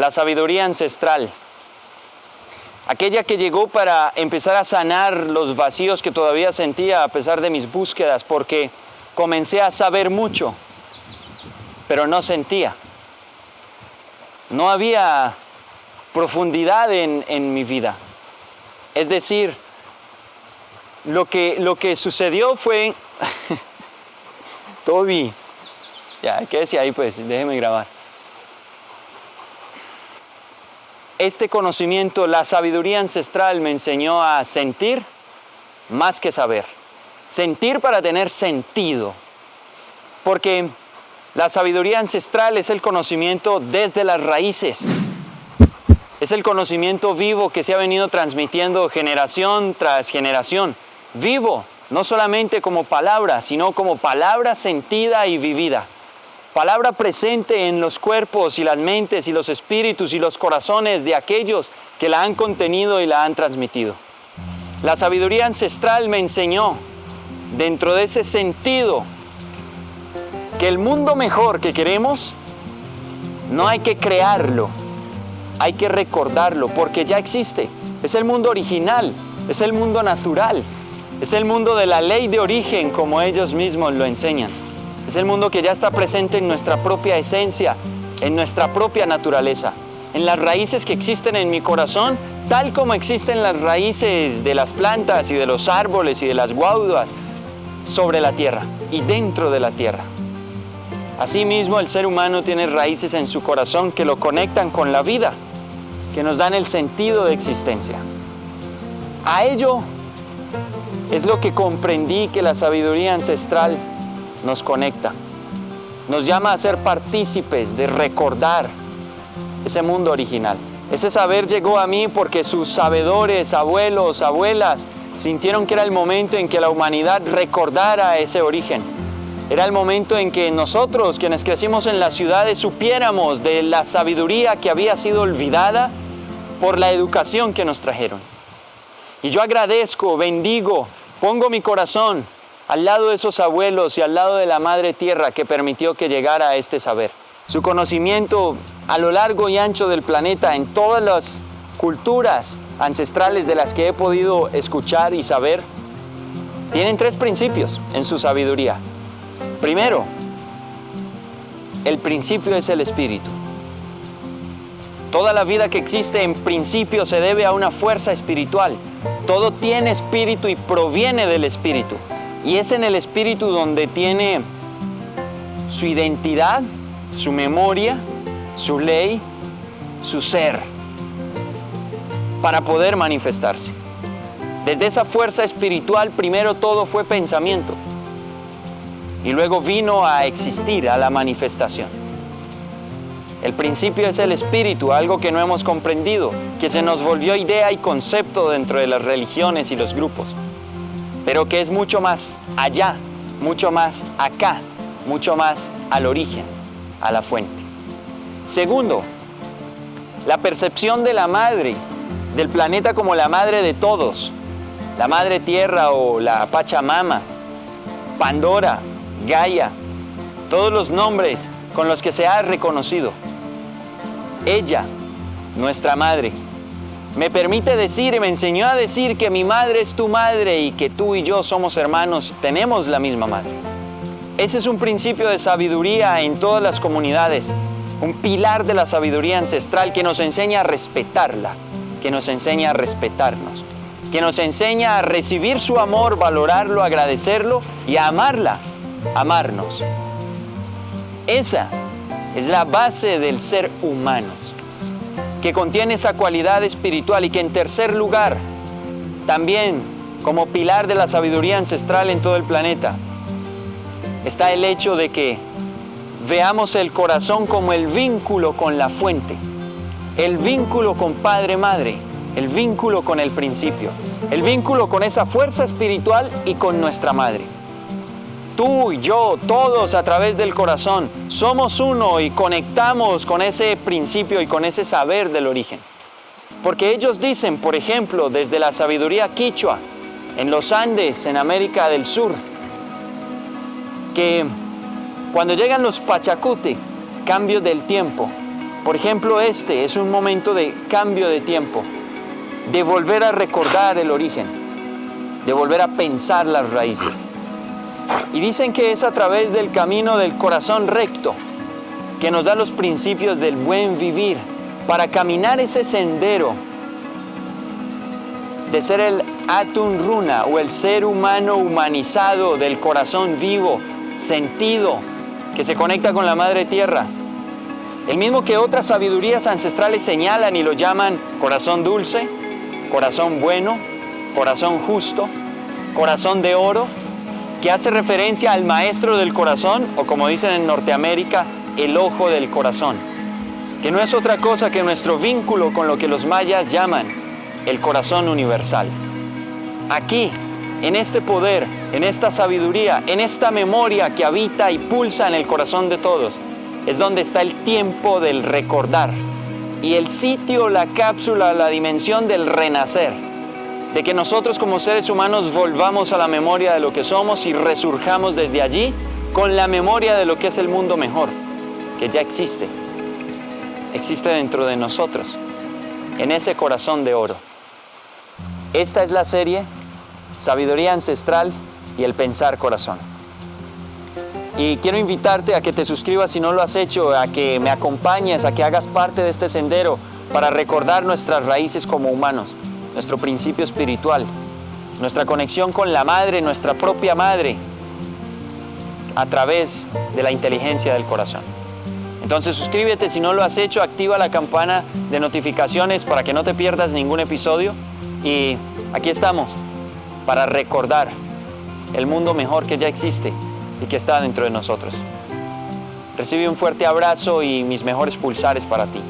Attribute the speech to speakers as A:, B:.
A: la sabiduría ancestral, aquella que llegó para empezar a sanar los vacíos que todavía sentía a pesar de mis búsquedas, porque comencé a saber mucho, pero no sentía. No había profundidad en, en mi vida. Es decir, lo que, lo que sucedió fue, Toby, ya, ¿qué decía ahí pues? Déjeme grabar. Este conocimiento, la sabiduría ancestral me enseñó a sentir más que saber. Sentir para tener sentido. Porque la sabiduría ancestral es el conocimiento desde las raíces. Es el conocimiento vivo que se ha venido transmitiendo generación tras generación. Vivo, no solamente como palabra, sino como palabra sentida y vivida. Palabra presente en los cuerpos y las mentes y los espíritus y los corazones de aquellos que la han contenido y la han transmitido. La sabiduría ancestral me enseñó, dentro de ese sentido, que el mundo mejor que queremos no hay que crearlo, hay que recordarlo porque ya existe. Es el mundo original, es el mundo natural, es el mundo de la ley de origen como ellos mismos lo enseñan. Es el mundo que ya está presente en nuestra propia esencia, en nuestra propia naturaleza, en las raíces que existen en mi corazón, tal como existen las raíces de las plantas y de los árboles y de las guaudas sobre la tierra y dentro de la tierra. Asimismo, el ser humano tiene raíces en su corazón que lo conectan con la vida que nos dan el sentido de existencia. A ello es lo que comprendí que la sabiduría ancestral nos conecta. Nos llama a ser partícipes de recordar ese mundo original. Ese saber llegó a mí porque sus sabedores, abuelos, abuelas, sintieron que era el momento en que la humanidad recordara ese origen. Era el momento en que nosotros, quienes crecimos en las ciudades, supiéramos de la sabiduría que había sido olvidada por la educación que nos trajeron. Y yo agradezco, bendigo, pongo mi corazón al lado de esos abuelos y al lado de la Madre Tierra que permitió que llegara a este saber. Su conocimiento a lo largo y ancho del planeta, en todas las culturas ancestrales de las que he podido escuchar y saber, tienen tres principios en su sabiduría. Primero, el principio es el espíritu. Toda la vida que existe en principio se debe a una fuerza espiritual. Todo tiene espíritu y proviene del espíritu. Y es en el espíritu donde tiene su identidad, su memoria, su ley, su ser, para poder manifestarse. Desde esa fuerza espiritual primero todo fue pensamiento y luego vino a existir, a la manifestación. El principio es el espíritu, algo que no hemos comprendido, que se nos volvió idea y concepto dentro de las religiones y los grupos, pero que es mucho más allá, mucho más acá, mucho más al origen, a la fuente. Segundo, la percepción de la madre, del planeta como la madre de todos, la madre tierra o la Pachamama, Pandora, Gaia, todos los nombres con los que se ha reconocido. Ella, nuestra madre, me permite decir y me enseñó a decir que mi madre es tu madre y que tú y yo somos hermanos, tenemos la misma madre. Ese es un principio de sabiduría en todas las comunidades, un pilar de la sabiduría ancestral que nos enseña a respetarla, que nos enseña a respetarnos, que nos enseña a recibir su amor, valorarlo, agradecerlo y a amarla amarnos. Esa es la base del ser humano, que contiene esa cualidad espiritual y que en tercer lugar, también como pilar de la sabiduría ancestral en todo el planeta, está el hecho de que veamos el corazón como el vínculo con la fuente, el vínculo con Padre Madre, el vínculo con el principio, el vínculo con esa fuerza espiritual y con nuestra Madre tú y yo, todos a través del corazón, somos uno y conectamos con ese principio y con ese saber del origen. Porque ellos dicen, por ejemplo, desde la sabiduría quichua, en los Andes, en América del Sur, que cuando llegan los Pachacuti, cambio del tiempo, Por ejemplo, este es un momento de cambio de tiempo, de volver a recordar el origen, de volver a pensar las raíces. Y dicen que es a través del camino del corazón recto que nos da los principios del buen vivir para caminar ese sendero de ser el Atun Runa o el ser humano humanizado del corazón vivo, sentido, que se conecta con la Madre Tierra. El mismo que otras sabidurías ancestrales señalan y lo llaman corazón dulce, corazón bueno, corazón justo, corazón de oro, que hace referencia al maestro del corazón, o como dicen en Norteamérica, el ojo del corazón, que no es otra cosa que nuestro vínculo con lo que los mayas llaman el corazón universal. Aquí, en este poder, en esta sabiduría, en esta memoria que habita y pulsa en el corazón de todos, es donde está el tiempo del recordar y el sitio, la cápsula, la dimensión del renacer, de que nosotros como seres humanos volvamos a la memoria de lo que somos y resurjamos desde allí con la memoria de lo que es el mundo mejor, que ya existe, existe dentro de nosotros, en ese corazón de oro. Esta es la serie Sabiduría Ancestral y el Pensar Corazón. Y quiero invitarte a que te suscribas si no lo has hecho, a que me acompañes, a que hagas parte de este sendero para recordar nuestras raíces como humanos, nuestro principio espiritual, nuestra conexión con la madre, nuestra propia madre, a través de la inteligencia del corazón. Entonces suscríbete si no lo has hecho, activa la campana de notificaciones para que no te pierdas ningún episodio y aquí estamos para recordar el mundo mejor que ya existe y que está dentro de nosotros. Recibe un fuerte abrazo y mis mejores pulsares para ti.